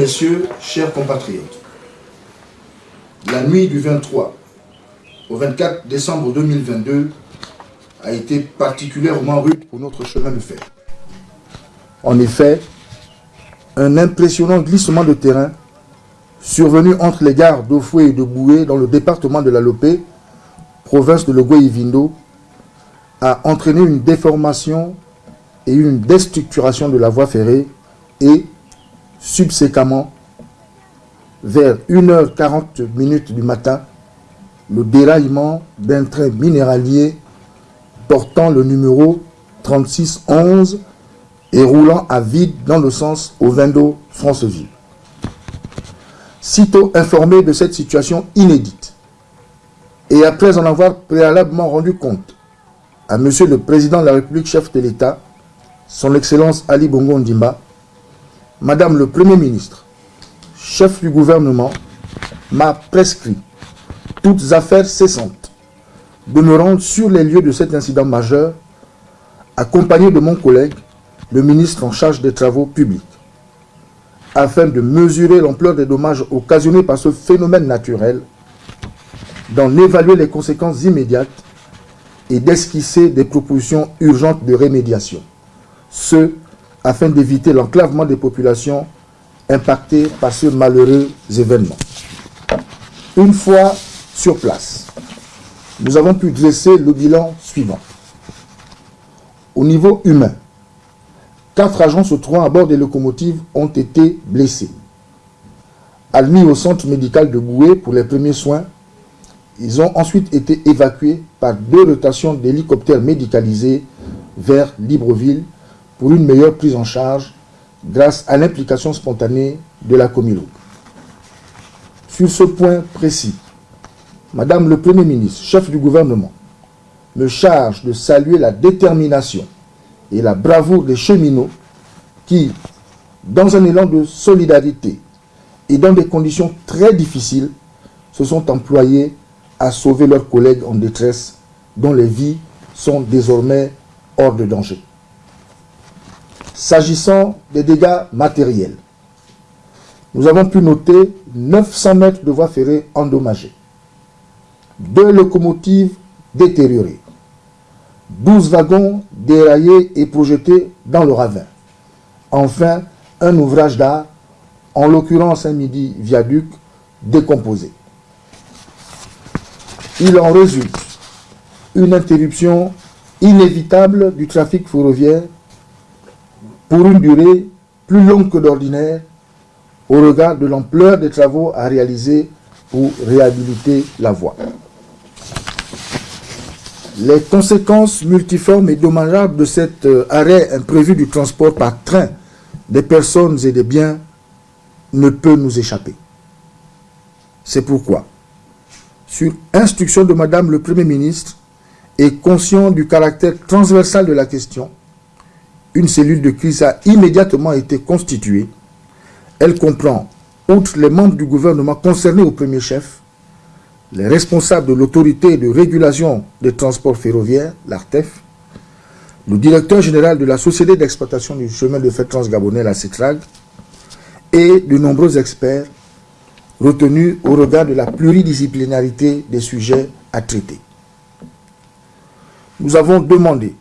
Messieurs, chers compatriotes, la nuit du 23 au 24 décembre 2022 a été particulièrement rude pour notre chemin de fer. En effet, un impressionnant glissement de terrain survenu entre les gares d'Ofoué et de Boué dans le département de la Lopé, province de Logoï-Vindo, a entraîné une déformation et une déstructuration de la voie ferrée et, subséquemment, vers 1h40 minutes du matin, le déraillement d'un train minéralier portant le numéro 3611 et roulant à vide dans le sens au Vendo Franceville. Sitôt informé de cette situation inédite, et après en avoir préalablement rendu compte à Monsieur le Président de la République, chef de l'État, Son Excellence Ali Bongo Ndimba, Madame le Premier ministre, chef du gouvernement, m'a prescrit toutes affaires cessantes de me rendre sur les lieux de cet incident majeur, accompagné de mon collègue, le ministre en charge des travaux publics, afin de mesurer l'ampleur des dommages occasionnés par ce phénomène naturel, d'en évaluer les conséquences immédiates et d'esquisser des propositions urgentes de rémédiation. Ce, afin d'éviter l'enclavement des populations impactées par ce malheureux événement. Une fois sur place, nous avons pu dresser le bilan suivant. Au niveau humain, quatre agents se trouvant à bord des locomotives ont été blessés. Admis au centre médical de Boué pour les premiers soins, ils ont ensuite été évacués par deux rotations d'hélicoptères médicalisés vers Libreville pour une meilleure prise en charge grâce à l'implication spontanée de la Comilo. Sur ce point précis, Madame le Premier ministre, chef du gouvernement, me charge de saluer la détermination et la bravoure des cheminots qui, dans un élan de solidarité et dans des conditions très difficiles, se sont employés à sauver leurs collègues en détresse dont les vies sont désormais hors de danger. S'agissant des dégâts matériels, nous avons pu noter 900 mètres de voies ferrées endommagées, deux locomotives détériorées, 12 wagons déraillés et projetés dans le ravin. Enfin, un ouvrage d'art, en l'occurrence un midi viaduc, décomposé. Il en résulte une interruption inévitable du trafic ferroviaire pour une durée plus longue que d'ordinaire au regard de l'ampleur des travaux à réaliser pour réhabiliter la voie. Les conséquences multiformes et dommageables de cet euh, arrêt imprévu du transport par train des personnes et des biens ne peut nous échapper. C'est pourquoi sur instruction de Madame le Premier ministre et conscient du caractère transversal de la question, une cellule de crise a immédiatement été constituée. Elle comprend, outre les membres du gouvernement concernés au premier chef, les responsables de l'autorité de régulation des transports ferroviaires, l'ARTEF, le directeur général de la Société d'exploitation du chemin de fer transgabonais, la CETRAG, et de nombreux experts retenu au regard de la pluridisciplinarité des sujets à traiter. Nous avons demandé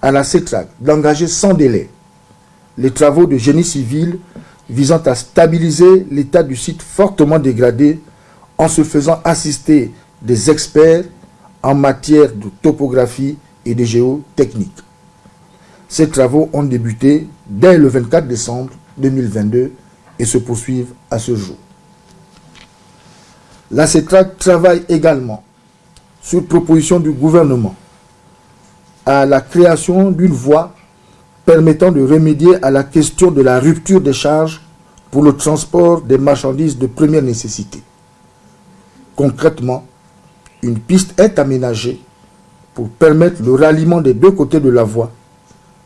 à la CETRAC d'engager sans délai les travaux de génie civil visant à stabiliser l'état du site fortement dégradé en se faisant assister des experts en matière de topographie et de géotechnique. Ces travaux ont débuté dès le 24 décembre 2022 et se poursuivent à ce jour. La CETRAC travaille également, sur proposition du gouvernement, à la création d'une voie permettant de remédier à la question de la rupture des charges pour le transport des marchandises de première nécessité. Concrètement, une piste est aménagée pour permettre le ralliement des deux côtés de la voie.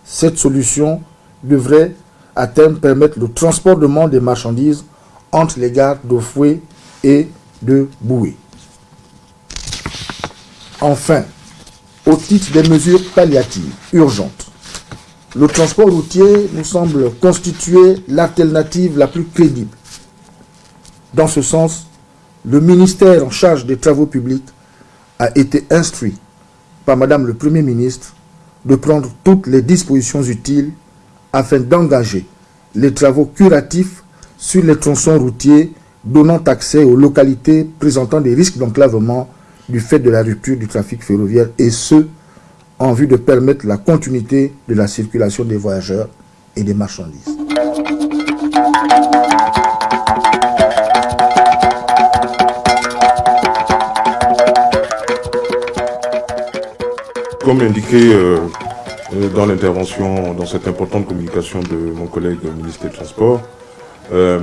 Cette solution devrait à terme permettre le transportement des marchandises entre les gares d'Ofoué et de Boué. Enfin, au titre des mesures palliatives urgentes, le transport routier nous semble constituer l'alternative la plus crédible. Dans ce sens, le ministère en charge des travaux publics a été instruit par Madame le Premier ministre de prendre toutes les dispositions utiles afin d'engager les travaux curatifs sur les tronçons routiers donnant accès aux localités présentant des risques d'enclavement du fait de la rupture du trafic ferroviaire et ce, en vue de permettre la continuité de la circulation des voyageurs et des marchandises. Comme indiqué euh, dans l'intervention, dans cette importante communication de mon collègue ministre des Transports, euh,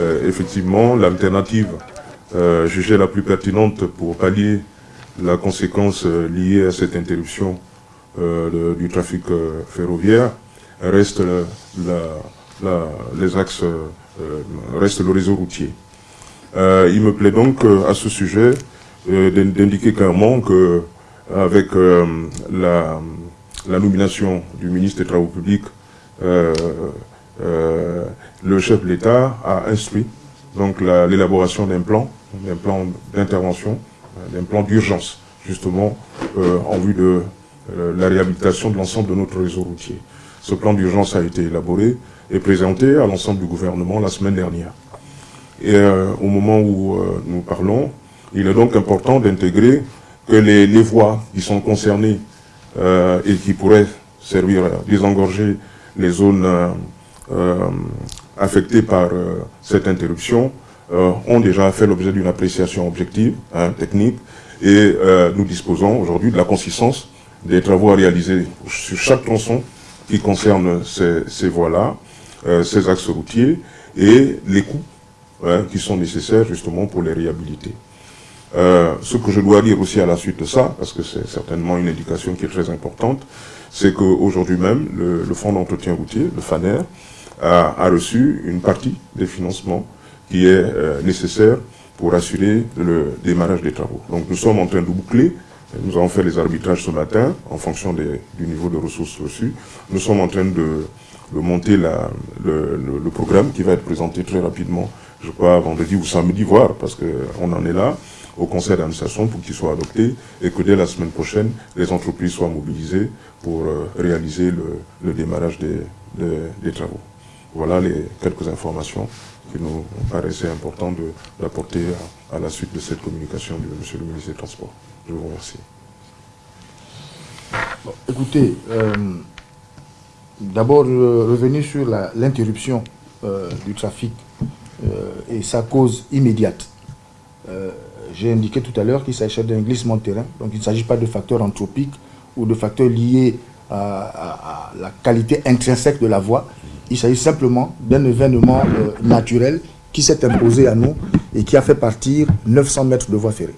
euh, effectivement, l'alternative jugée la plus pertinente pour pallier la conséquence liée à cette interruption du trafic ferroviaire reste les axes, reste le réseau routier. il me plaît donc à ce sujet d'indiquer clairement que avec euh, la, nomination du ministre des Travaux publics, euh, euh, le chef de l'État a instruit donc l'élaboration d'un plan, d'un plan d'intervention, d'un plan d'urgence, justement en vue de la réhabilitation de l'ensemble de notre réseau routier. Ce plan d'urgence a été élaboré et présenté à l'ensemble du gouvernement la semaine dernière. Et au moment où nous parlons, il est donc important d'intégrer que les, voies qui sont concernées euh, et qui pourraient servir à désengorger les zones euh, euh, affectées par cette interruption ont déjà fait l'objet d'une appréciation objective, hein, technique, et nous disposons aujourd'hui de la consistance des travaux à réaliser sur chaque tronçon qui concerne ces, voies-là, ces axes routiers, et les coûts hein, qui sont nécessaires justement pour les réhabiliter. Euh, ce que je dois dire aussi à la suite de ça, parce que c'est certainement une indication qui est très importante, c'est qu'aujourd'hui même, le, Fonds d'entretien routier, le FANER, a, reçu une partie des financements qui est euh, nécessaire pour assurer le démarrage des travaux. Donc nous sommes en train de boucler, nous avons fait les arbitrages ce matin en fonction du niveau de ressources reçues. Nous sommes en train de, monter le, programme qui va être présenté très rapidement, je crois vendredi ou samedi, voire, parce qu'on en est là au conseil d'administration pour qu'il soit adopté et que dès la semaine prochaine, les entreprises soient mobilisées pour euh, réaliser le, démarrage des, travaux. Voilà les quelques informations qui nous paraissaient importantes d'apporter à, la suite de cette communication de M. le ministre des Transports. Je vous remercie. écoutez, euh, d'abord euh, revenu sur l'interruption du trafic et sa cause immédiate j'ai indiqué tout à l'heure qu'il s'agissait d'un glissement de terrain, donc il ne s'agit pas de facteurs anthropiques ou de facteurs liés à, la qualité intrinsèque de la voie. Il s'agit simplement d'un événement euh, naturel qui s'est imposé à nous et qui a fait partir 900 mètres de voie ferrée.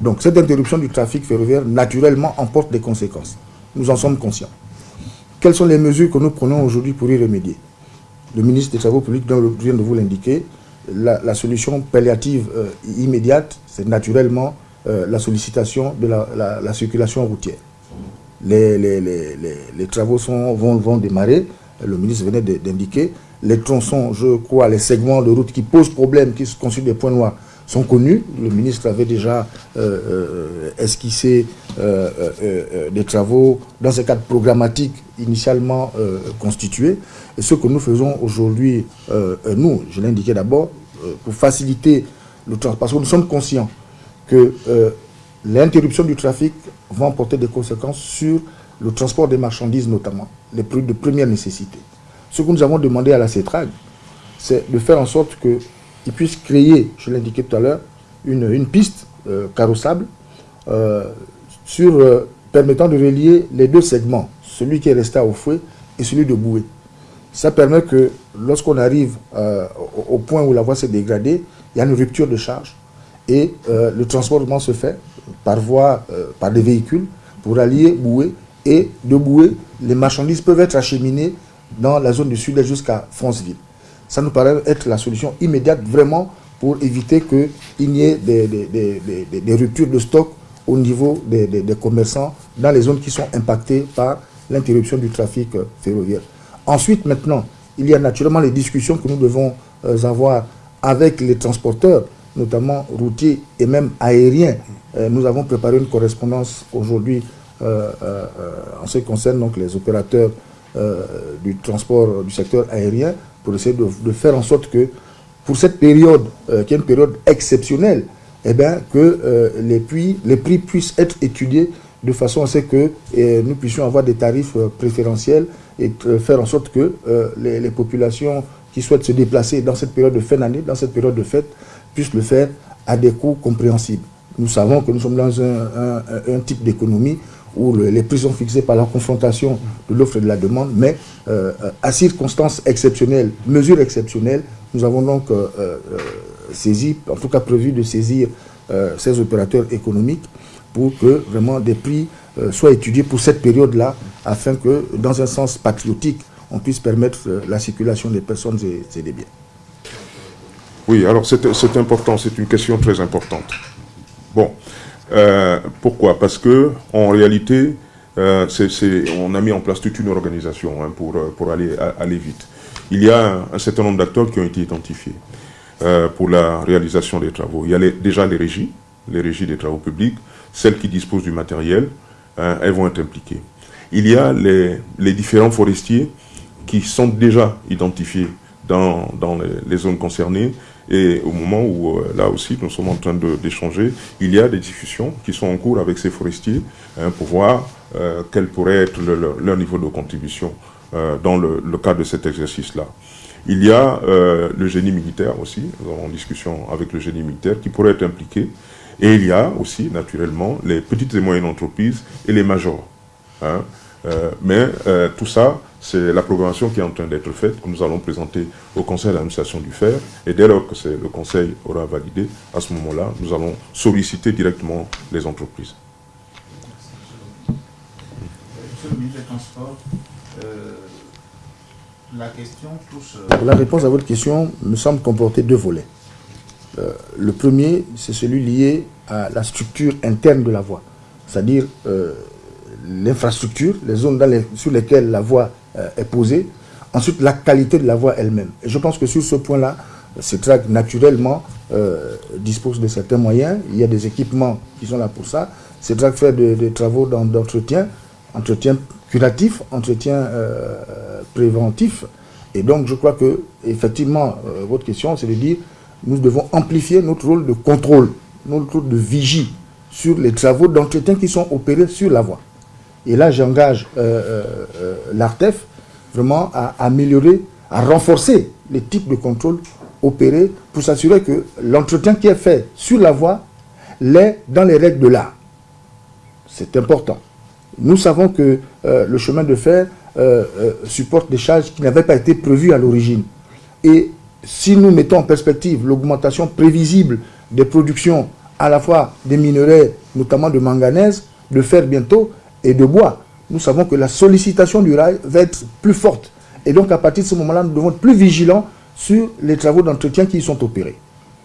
Donc cette interruption du trafic ferroviaire, naturellement, emporte des conséquences. Nous en sommes conscients. Quelles sont les mesures que nous prenons aujourd'hui pour y remédier? Le ministre des Travaux publics vient de vous l'indiquer la, solution palliative euh, immédiate, c'est naturellement euh, la sollicitation de la, circulation routière. Les, les, travaux sont, vont, vont, démarrer, le ministre venait d'indiquer. Les tronçons, je crois, les segments de route qui posent problème, qui constituent des points noirs, sont connus. Le ministre avait déjà euh, esquissé des travaux dans ce cadre programmatique initialement constitué. Et ce que nous faisons aujourd'hui, nous, je l'ai indiqué d'abord, euh, pour faciliter le transport, parce que nous sommes conscients que euh, l'interruption du trafic va emporter des conséquences sur le transport des marchandises notamment, les produits de première nécessité. Ce que nous avons demandé à la CETRAG, c'est de faire en sorte qu'ils puissent créer, je l'ai indiqué tout à l'heure, une, piste euh, carrossable sur, permettant de relier les deux segments, celui qui est resté au fouet et celui de Boué. Ça permet que lorsqu'on arrive euh, au, point où la voie s'est dégradée, il y a une rupture de charge et euh, le transportement se fait par voie, euh, par des véhicules pour allier Boué et de Boué, les marchandises peuvent être acheminées dans la zone du sud-est jusqu'à Franceville. Ça nous paraît être la solution immédiate vraiment pour éviter qu'il n'y ait des, ruptures de stock au niveau des, commerçants dans les zones qui sont impactées par l'interruption du trafic ferroviaire. Ensuite, maintenant, il y a naturellement les discussions que nous devons avoir avec les transporteurs, notamment routiers et même aériens. nous avons préparé une correspondance aujourd'hui en ce qui concerne donc, les opérateurs du transport du secteur aérien pour essayer de, faire en sorte que pour cette période, qui est une période exceptionnelle, eh bien, que euh, les, prix, puissent être étudiés de façon à ce que nous puissions avoir des tarifs euh, préférentiels et euh, faire en sorte que les, populations qui souhaitent se déplacer dans cette période de fin d'année, dans cette période de fête, puissent le faire à des coûts compréhensibles. Nous savons que nous sommes dans un, type d'économie où les prix sont fixés par la confrontation de l'offre et de la demande, mais à circonstances exceptionnelles, mesures exceptionnelles, nous avons donc saisi, en tout cas prévu de saisir euh, ces opérateurs économiques pour que vraiment des prix euh, soient étudiés pour cette période-là, afin que, dans un sens patriotique, on puisse permettre euh, la circulation des personnes et, des biens. Oui, alors c'est important, c'est une question très importante. Bon, pourquoi? Parce que en réalité, on a mis en place toute une organisation hein, pour, pour aller, aller vite. Il y a un certain nombre d'acteurs qui ont été identifiés. Euh, pour la réalisation des travaux. Il y a déjà les régies, les régies des travaux publics, celles qui disposent du matériel, hein, elles vont être impliquées. Il y a les, différents forestiers qui sont déjà identifiés dans, les, zones concernées et au moment où, euh, là aussi, nous sommes en train d'échanger, il y a des discussions qui sont en cours avec ces forestiers hein, pour voir euh, quel pourrait être leur niveau de contribution dans le cadre de cet exercice-là. Il y a euh, le génie militaire aussi, nous avons en discussion avec le génie militaire qui pourrait être impliqué. Et il y a aussi, naturellement, les petites et moyennes entreprises et les majors. Hein. Euh, mais euh, tout ça, c'est la programmation qui est en train d'être faite, que nous allons présenter au conseil d'administration du FER. Et dès lors que le conseil aura validé, à ce moment-là, nous allons solliciter directement les entreprises. Monsieur le ministre des Transports, la question euh, La réponse à votre question me semble comporter deux volets. Euh, le premier, c'est celui lié à la structure interne de la voie, c'est-à-dire euh, l'infrastructure, les zones sur lesquelles la voie est posée, ensuite la qualité de la voie elle-même. Et je pense que sur ce point-là, CETRAC naturellement dispose de certains moyens, il y a des équipements qui sont là pour ça. CETRAC fait des travaux d'entretien, entretien curatif, entretien euh, préventif. Et donc, je crois que, effectivement, euh, votre question, c'est de dire, nous devons amplifier notre rôle de contrôle, notre rôle de vigie sur les travaux d'entretien qui sont opérés sur la voie. Et là, j'engage euh, l'ARTEF vraiment à améliorer, à renforcer les types de contrôle opérés pour s'assurer que l'entretien qui est fait sur la voie l'est dans les règles de l'art. C'est important. Nous savons que euh, le chemin de fer euh, euh, supporte des charges qui n'avaient pas été prévues à l'origine. Et si nous mettons en perspective l'augmentation prévisible des productions à la fois des minerais, notamment de manganèse, de fer bientôt, et de bois, nous savons que la sollicitation du rail va être plus forte. Et donc à partir de ce moment-là, nous devons être plus vigilants sur les travaux d'entretien qui y sont opérés.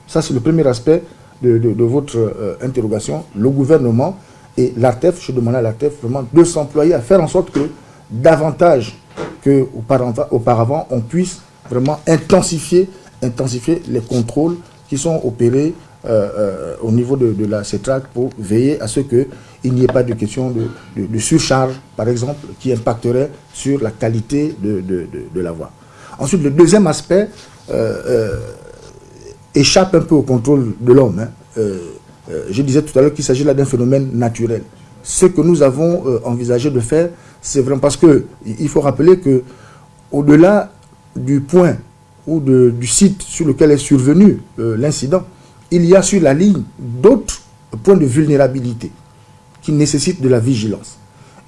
Ça, c'est le premier aspect de, votre interrogation. Le gouvernement et l'ARTEF, je demande à l'ARTEF vraiment de s'employer à faire en sorte que davantage qu'auparavant, on puisse vraiment intensifier les contrôles qui sont opérés euh, euh, au niveau de, la CETRAC pour veiller à ce qu'il n'y ait pas de question de, surcharge, par exemple, qui impacterait sur la qualité de, la voie. Ensuite, le deuxième aspect euh, échappe un peu au contrôle de l'homme. Hein. Je disais tout à l'heure qu'il s'agit là d'un phénomène naturel. Ce que nous avons envisagé de faire, c'est vraiment parce que il faut rappeler que au-delà du point ou du site sur lequel est survenu l'incident, il y a sur la ligne d'autres points de vulnérabilité qui nécessitent de la vigilance.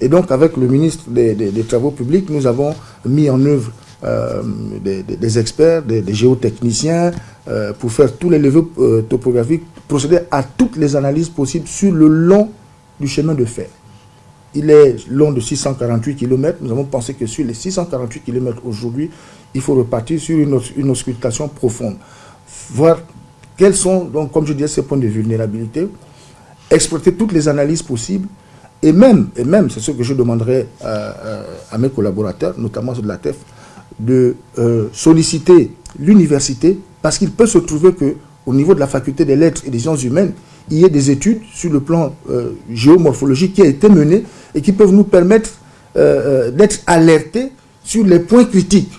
Et donc, avec le ministre des, Travaux publics, nous avons mis en œuvre des, experts, des, géotechniciens, pour faire tous les levées topographiques procéder à toutes les analyses possibles sur le long du chemin de fer. Il est long de 648 km. Nous avons pensé que sur les 648 km aujourd'hui, il faut repartir sur une, une auscultation profonde. Voir quels sont, donc, comme je disais, ces points de vulnérabilité, exploiter toutes les analyses possibles Et même, et même c'est ce que je demanderai à, mes collaborateurs, notamment de la TEF, de solliciter l'université parce qu'il peut se trouver qu'au niveau de la faculté des lettres et des sciences humaines, il y ait des études sur le plan géomorphologique qui a été menées et qui peuvent nous permettre d'être alertés sur les points critiques.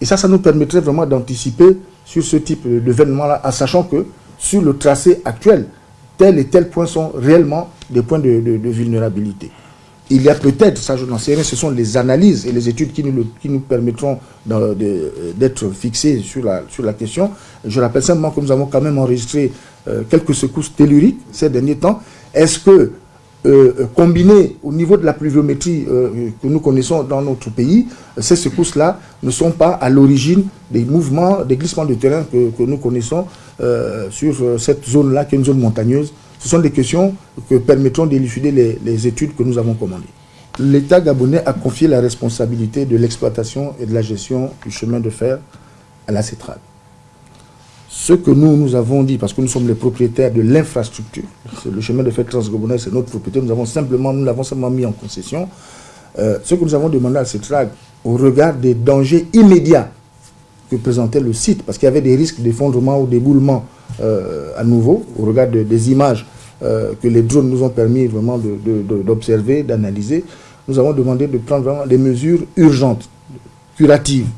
Et ça, ça nous permettrait vraiment d'anticiper sur ce type d'événement-là, en sachant que sur le tracé actuel, tel et tel point sont réellement des points de, vulnérabilité. Il y a peut-être, ça je n'en sais rien, ce sont les analyses et les études qui nous, qui nous permettront d'être fixés sur la, sur la question. Je rappelle simplement que nous avons quand même enregistré euh, quelques secousses telluriques ces derniers temps. Est-ce que euh, euh, combiné au niveau de la pluviométrie euh, que nous connaissons dans notre pays, ces secousses-là ne sont pas à l'origine des mouvements, des glissements de terrain que, nous connaissons sur cette zone-là, qui est une zone montagneuse. Ce sont des questions que permettront d'élucider les, les études que nous avons commandées. L'État gabonais a confié la responsabilité de l'exploitation et de la gestion du chemin de fer à la CETRAL. Ce que nous, nous avons dit, parce que nous sommes les propriétaires de l'infrastructure, le chemin de fer transgabonais, c'est notre propriété, nous avons simplement, l'avons simplement mis en concession. Euh, ce que nous avons demandé à CETRAG, au regard des dangers immédiats que présentait le site, parce qu'il y avait des risques d'effondrement ou d'éboulement euh, à nouveau, au regard des images euh, que les drones nous ont permis vraiment d'observer, d'analyser, nous avons demandé de prendre vraiment des mesures urgentes, curatives,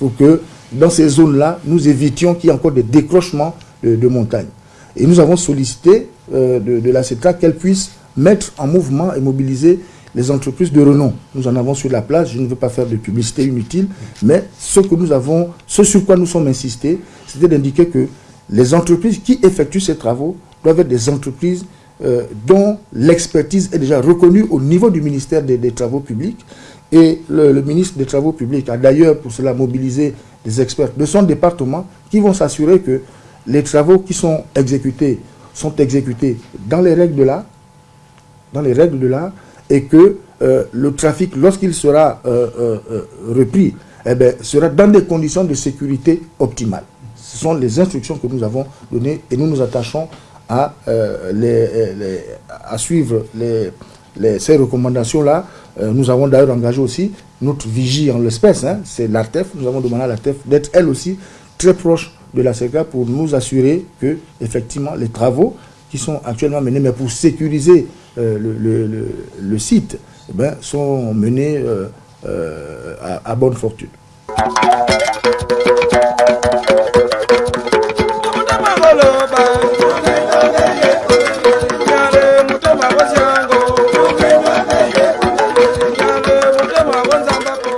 pour que dans ces zones-là, nous évitions qu'il y ait encore des décrochements de, montagnes. Et nous avons sollicité euh, de, la CETRA qu'elle puisse mettre en mouvement et mobiliser les entreprises de renom. Nous en avons sur la place, je ne veux pas faire de publicité inutile, mais ce que nous avons, ce sur quoi nous sommes insistés, c'était d'indiquer que les entreprises qui effectuent ces travaux doivent être des entreprises euh, dont l'expertise est déjà reconnue au niveau du ministère des, Travaux publics. Et le, ministre des Travaux publics a d'ailleurs pour cela mobilisé des experts de son département qui vont s'assurer que les travaux qui sont exécutés sont exécutés dans les règles de l'art, dans les règles de l'art, et que euh, le trafic, lorsqu'il sera euh, euh, repris, eh bien, sera dans des conditions de sécurité optimales. Ce sont les instructions que nous avons données et nous nous attachons à, les, à suivre les, ces recommandations-là. nous avons d'ailleurs engagé aussi notre vigie en l'espèce, hein, c'est l'ARTEF. Nous avons demandé à l'ARTEF d'être elle aussi très proche de la CECA pour nous assurer que, effectivement, les travaux qui sont actuellement menés, mais pour sécuriser euh, le, site, eh ben, sont menés euh, euh, à bonne fortune.